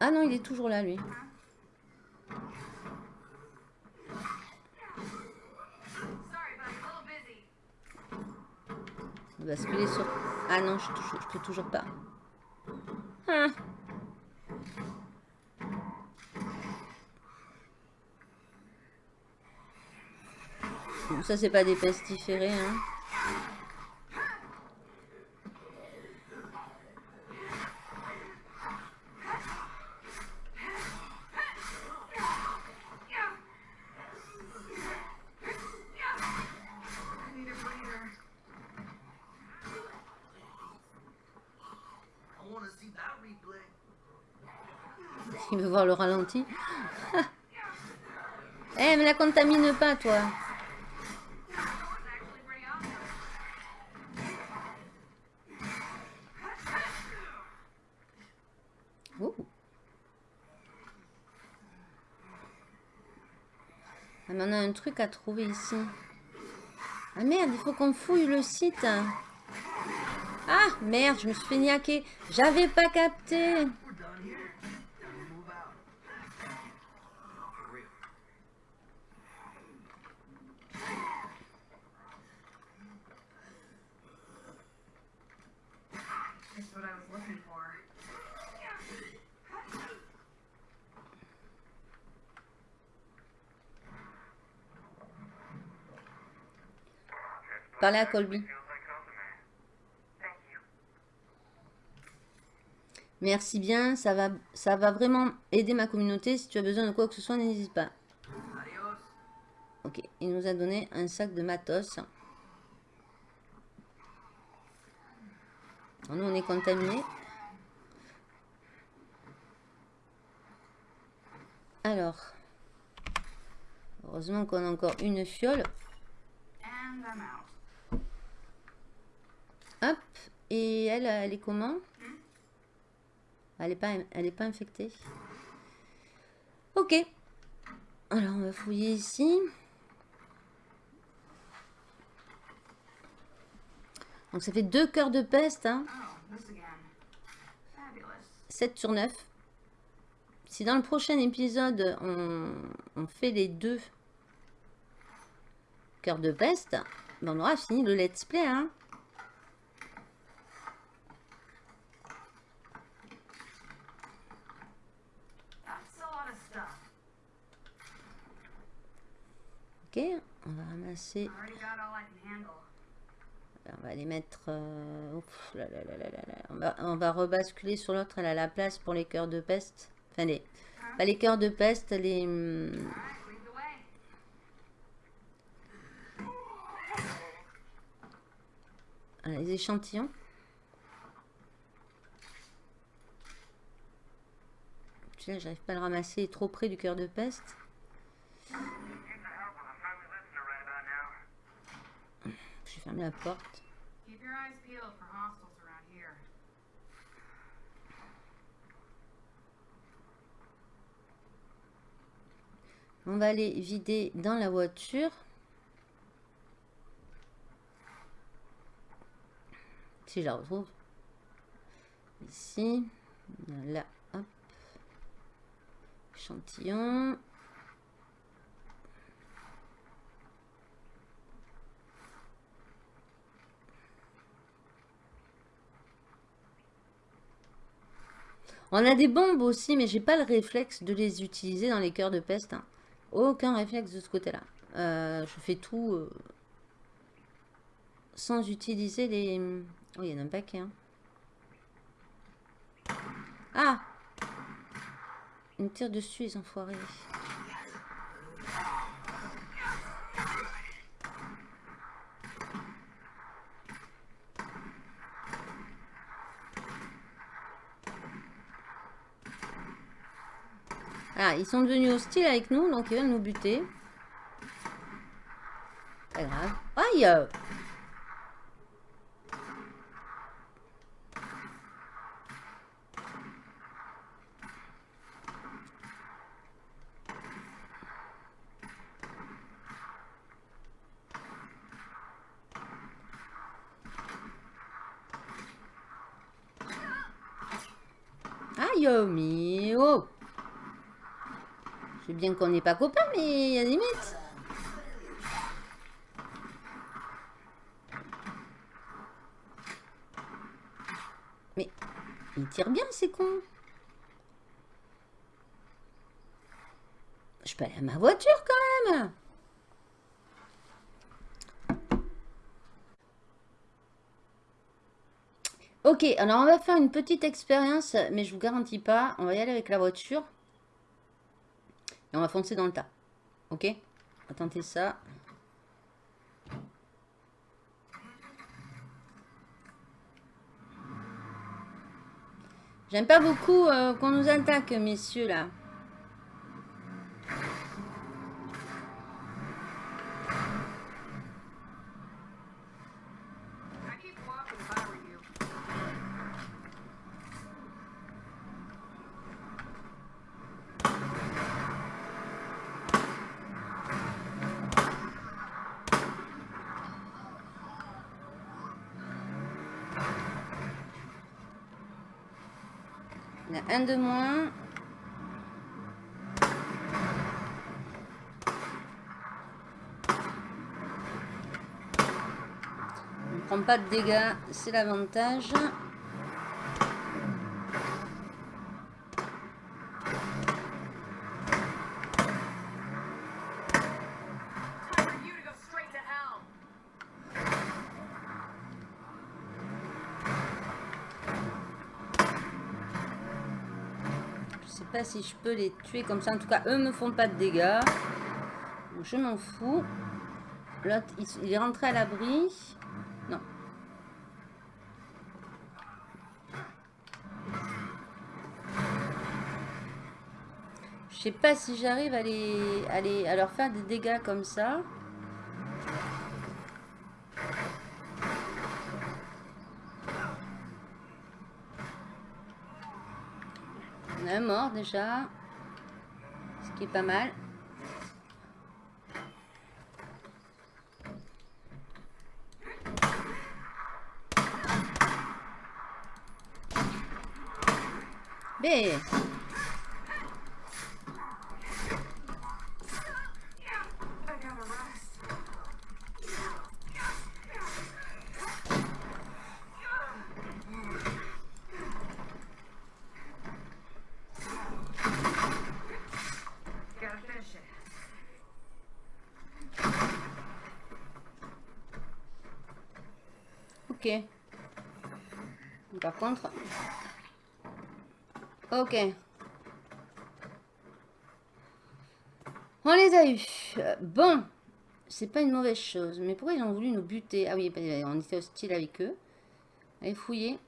Speaker 2: Ah non, il est toujours là, lui. Basculer sur... Ah non, je, touche- je peux toujours pas. Ah. Ça, c'est pas des pestiférés, hein. Il veut voir le ralenti. Eh, mais la contamine pas, toi. Ah, on a un truc à trouver ici. Ah merde, il faut qu'on fouille le site. Ah merde, je me suis fait niaquer. J'avais pas capté. Parlez à Colby. Merci bien, ça va, ça va vraiment aider ma communauté. Si tu as besoin de quoi que ce soit, n'hésite pas. Ok, il nous a donné un sac de matos. Nous, on est contaminés. Alors, heureusement qu'on a encore une fiole. Et elle, elle est comment? Elle n'est pas, elle est pas infectée? Ok. Alors, on va fouiller ici. Donc, ça fait deux cœurs de peste. Hein.
Speaker 3: Oh, this again. Fabulous.
Speaker 2: 7 sur 9. Si dans le prochain épisode, on, on fait les deux cœur de peste, ben, on aura fini le let's play. Hein.
Speaker 3: That's a lot of stuff.
Speaker 2: Ok, on va ramasser. On va les mettre... euh, ouf, là, là, là, là, là, là. On, va, on va rebasculer sur l'autre. Elle a la place pour les cœurs de peste. Enfin, les, pas les cœurs de peste, les...
Speaker 3: way.
Speaker 2: voilà, les échantillons. J'arrive pas à le ramasser. Il est trop près du cœur de peste.
Speaker 3: Around here.
Speaker 2: On va aller vider dans la voiture. Si je la retrouve. Ici. Là. Hop. Échantillon. On a des bombes aussi, mais j'ai pas le réflexe de les utiliser dans les cœurs de peste. hein. Aucun réflexe de ce côté-là. Euh, je fais tout euh, sans utiliser les... Oh, il y en a un paquet. hein. Ah Ils me tirent dessus, les enfoirés. Ah, ils sont devenus hostiles avec nous, donc ils veulent nous buter. Pas grave. Aïe euh, mais oh Je sais qu'on n'est pas copains, mais il y a des limites. Mais il tire bien, c'est con. Je peux aller à ma voiture quand même. Ok, alors on va faire une petite expérience, mais je vous garantis pas. On va y aller avec la voiture. Et on va foncer dans le tas. Ok? On ça. J'aime pas beaucoup euh, qu'on nous attaque, messieurs, là. De moins. On ne prend pas de dégâts, c'est l'avantage.
Speaker 3: Time for you to go straight to hell.
Speaker 2: Je sais pas si je peux les tuer comme ça. En tout cas, eux me font pas de dégâts. Je m'en fous. L'autre, il est rentré à l'abri. Non. Je sais pas si j'arrive à les, à les, à leur faire des dégâts comme ça. On a un mort Ce qui est pas mal. B. Ok. Par contre... Ok. On les a eus. Euh, Bon. C'est pas une mauvaise chose. Mais pourquoi ils ont voulu nous buter? Ah oui, on était hostile avec eux. Allez fouiller.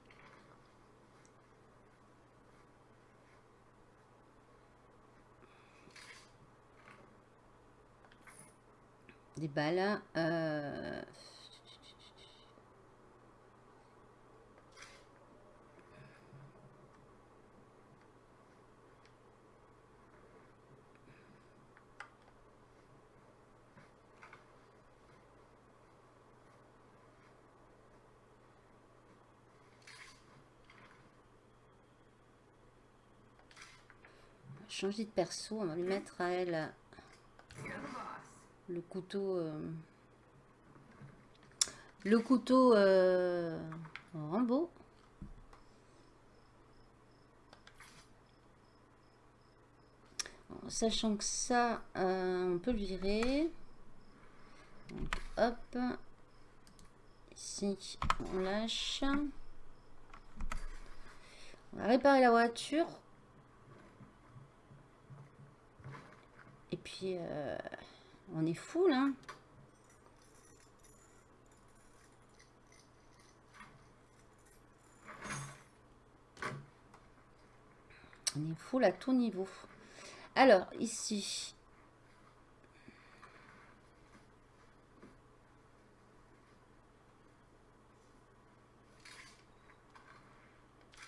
Speaker 2: Des balles. Euh... Changer de perso, on va lui mettre à elle
Speaker 3: boss.
Speaker 2: le couteau. euh, le couteau euh, Rambo. Sachant que ça, euh, on peut le virer. Donc, hop. Ici, on lâche. On va réparer la voiture. Et puis, euh, on est fou là. On est full à tout niveau. Alors, ici.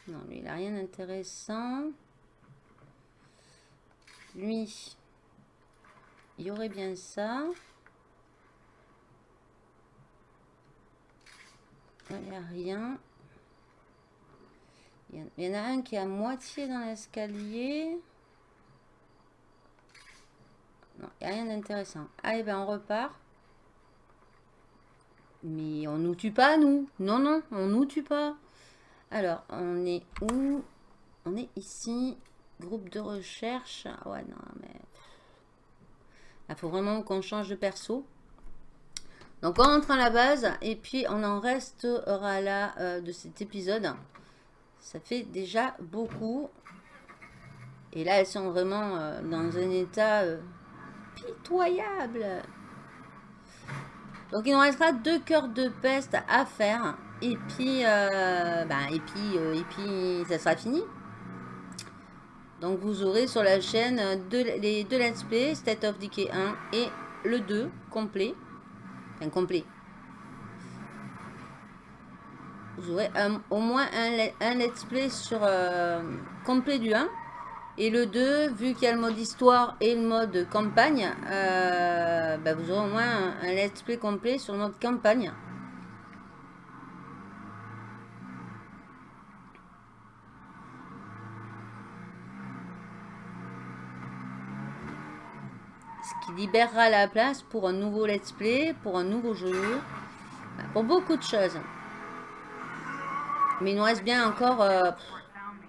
Speaker 2: Non, lui, il n'a rien d'intéressant. Lui, il y aurait bien ça. Il n'y a rien. Il y en- a un qui est à moitié dans l'escalier. Non, il n'y a rien d'intéressant. Allez, ben on repart. Mais on nous tue pas, nous. Non, non, on nous tue pas. Alors, on est où? On est ici. Groupe de recherche. Ah Ouais, non, mais... Il faut vraiment qu'on change de perso. Donc, on rentre à la base. Et puis, on en restera là euh, de cet épisode. Ça fait déjà beaucoup. Et là, elles sont vraiment euh, dans un état euh, pitoyable. Donc, il nous restera deux cœurs de peste à faire. Et puis, ben, et puis, et puis, ça sera fini. Donc, vous aurez sur la chaîne euh, deux, les deux let's play, State of Decay 1 et le 2 complet. Enfin, complet. Vous aurez au moins un let's play sur euh, complet du 1. Et le 2, vu qu'il y a le mode histoire et le mode campagne, euh, bah, vous aurez au moins un, un let's play complet sur le mode campagne. Libérera la place pour un nouveau let's play, pour un nouveau jeu, pour beaucoup de choses. Mais il nous reste bien encore euh,
Speaker 3: Report found me.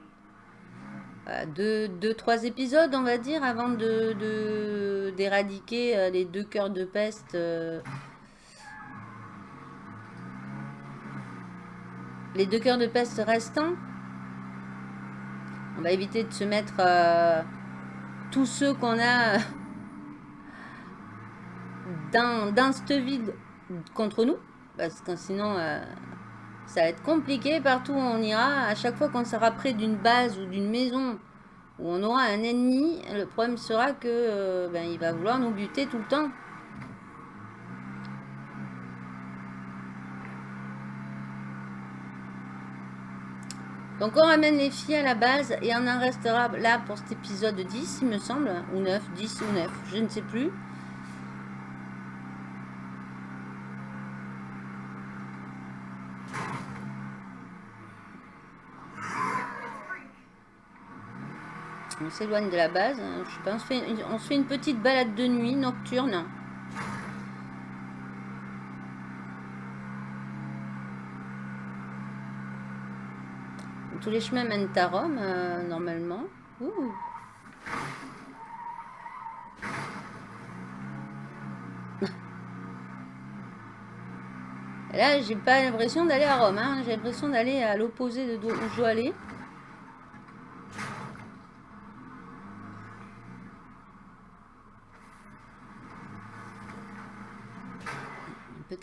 Speaker 2: euh, deux, deux, trois épisodes, on va dire, avant d'éradiquer euh, les deux cœurs de peste. euh. Les deux cœurs de peste restants. On va éviter de se mettre euh, tous ceux qu'on a dans, dans cette ville contre nous. Parce que sinon, euh, ça va être compliqué partout où on ira. À chaque fois qu'on sera près d'une base ou d'une maison où on aura un ennemi, le problème sera que euh, ben, il va vouloir nous buter tout le temps. Donc on ramène les filles à la base et on en restera là pour cet épisode 10 il me semble, ou 9, 10 ou 9, je ne sais plus. On s'éloigne de la base. hein, on se, fait une, petite balade de nuit nocturne. Tous les chemins mènent à Rome, euh, normalement. Là, j'ai pas l'impression d'aller à Rome. hein. J'ai l'impression d'aller à l'opposé de d'où je dois aller.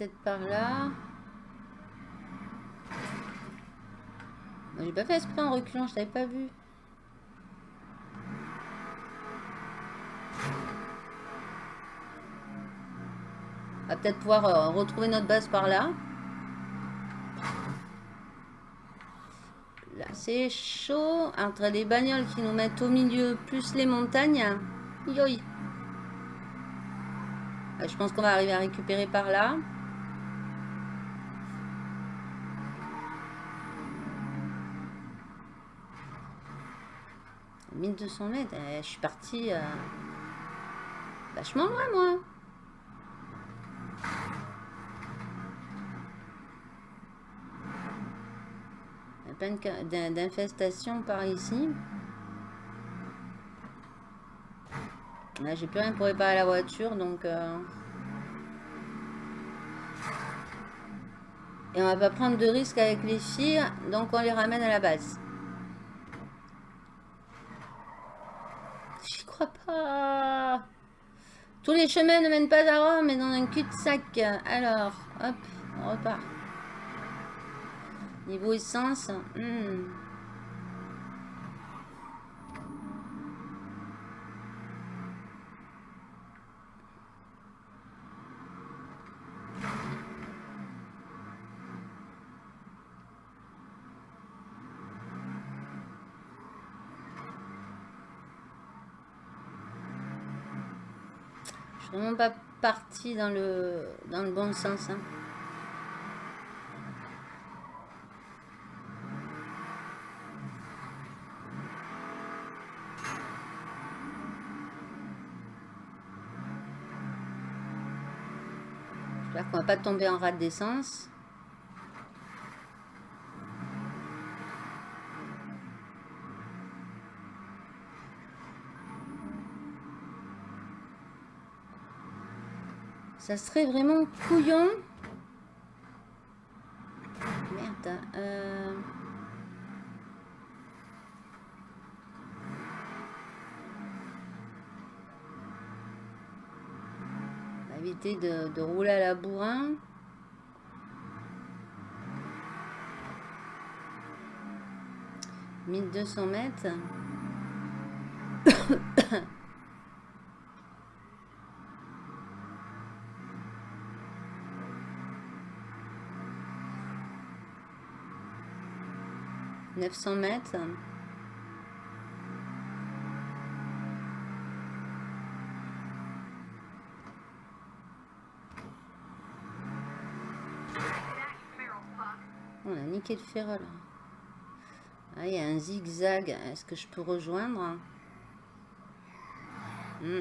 Speaker 2: Peut-être par là. J'ai pas fait esprit en reculant, je t'avais pas vu. On va peut-être pouvoir euh, retrouver notre base par là. Là, c'est chaud. Entre les bagnoles qui nous mettent au milieu, plus les montagnes. Euh, Je pense qu'on va arriver à récupérer par là. « 1200 mètres, je suis partie euh, vachement loin moi. Plein d'infestations par ici. Là, j'ai plus rien pour réparer la voiture, donc... euh, Et on va pas prendre de risques avec les filles, donc on les ramène à la base. Tous les chemins ne mènent pas à Rome, mais dans un cul-de-sac. Alors, hop, on repart. Niveau essence. hmm. Je suis vraiment pas dans le, dans le bon sens. hein. J'espère qu'on va pas tomber en rade d'essence. Ça serait vraiment couillon. Merde. euh. On va éviter de, de rouler à la bourrin. Mille deux cents mètres. Neuf cents mètres. On a niqué le ferrol. Ah, il y a un zigzag. Est-ce que je peux rejoindre? Hmm.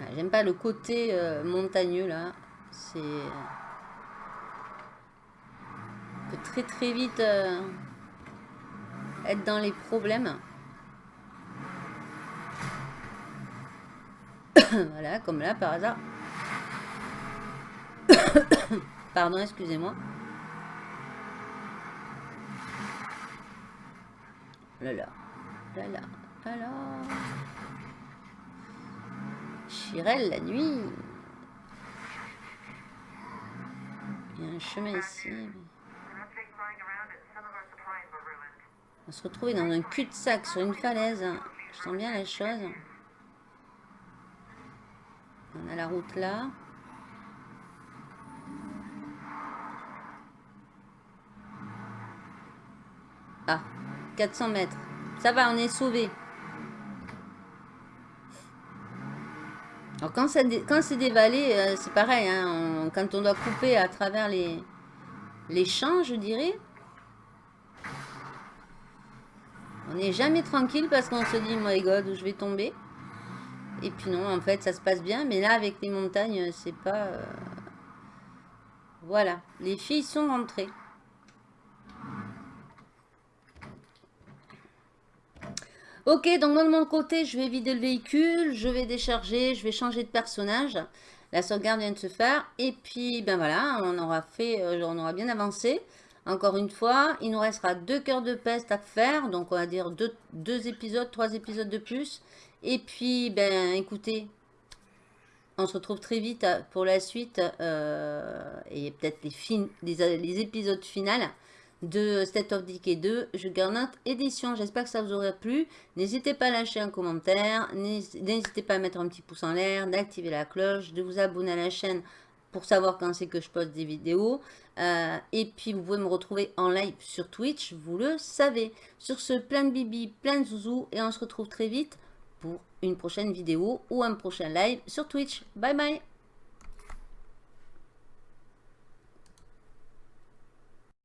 Speaker 2: Ah, J'aime pas le côté euh, montagneux là. C'est. Très très vite euh, être dans les problèmes. voilà, comme là par hasard. Pardon, excusez-moi. Là là, là là, alors. Chirel la nuit. Il y a un chemin ici.
Speaker 1: We're
Speaker 2: On va se retrouver dans un cul-de-sac sur une falaise. Je sens bien la chose. On a la route là. Ah, 400 mètres. Ça va, on est sauvé. Alors quand, c'est des vallées, euh, c'est pareil. hein, quand on doit couper à travers les champs, je dirais. On n'est jamais tranquille parce qu'on se dit, my god, où je vais tomber. Et puis non, en fait, ça se passe bien. Mais là, avec les montagnes, c'est pas... euh, Voilà, les filles sont rentrées. Ok, donc moi de mon côté, je vais vider le véhicule, je vais décharger, je vais changer de personnage. La sauvegarde vient de se faire. Et puis, ben voilà, on aura fait, euh, on aura bien avancé. Encore une fois, il nous restera deux cœurs de peste à faire. Donc, on va dire deux, épisodes, trois épisodes de plus. Et puis, ben écoutez, on se retrouve très vite pour la suite. euh, et peut-être les, fin- les, épisodes finales de State of Decay 2 Juggernaut Édition. J'espère que ça vous aura plu. N'hésitez pas à lâcher un commentaire. N'hés- N'hésitez pas à mettre un petit pouce en l'air, d'activer la cloche, de vous abonner à la chaîne pour savoir quand c'est que je poste des vidéos. Euh, et puis, vous pouvez me retrouver en live sur Twitch, vous le savez. Sur ce, plein de bibi, plein de zouzou. Et on se retrouve très vite pour une prochaine vidéo ou un prochain live sur Twitch. Bye bye